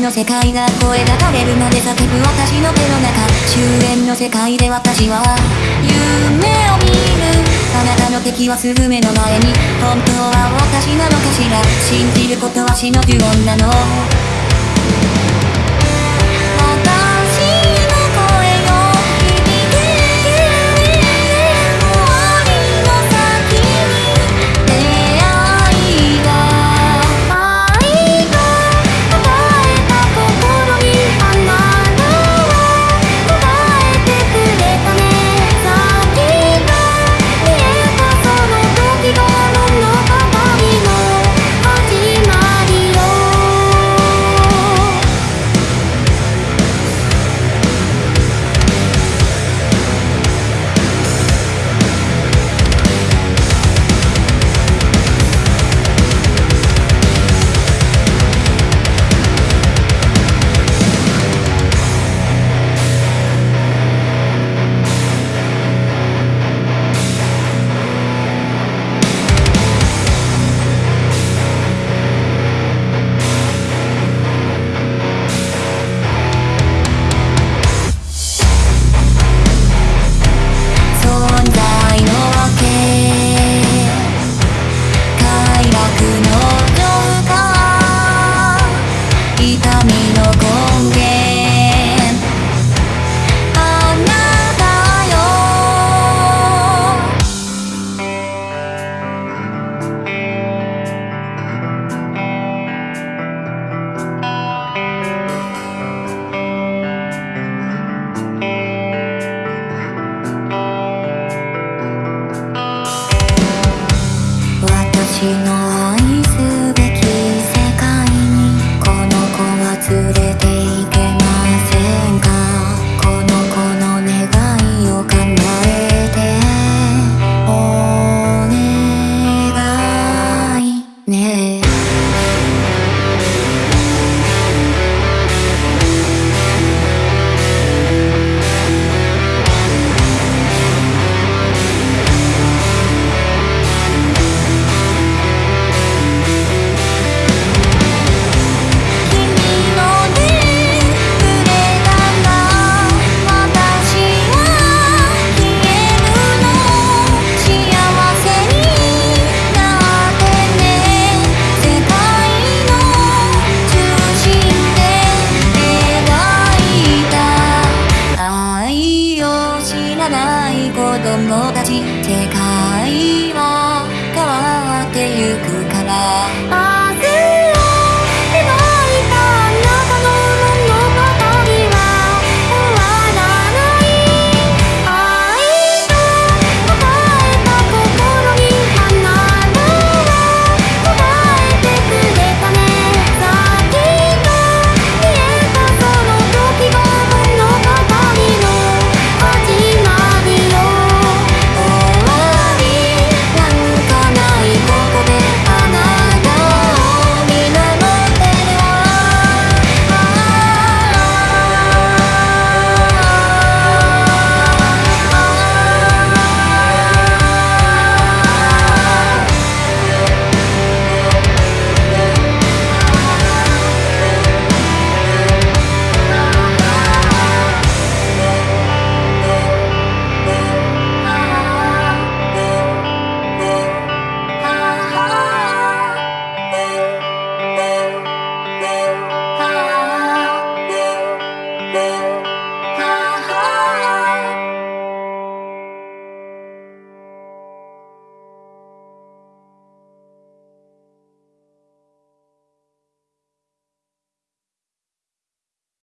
の世界が声が枯れるまで叫ぶ私の手の中。終焉の世界で私は夢を見る。あなたの敵はすぐ目の前に。本当は私なのかしら。信じることは死の呪文なの。私の愛ない子供たち世界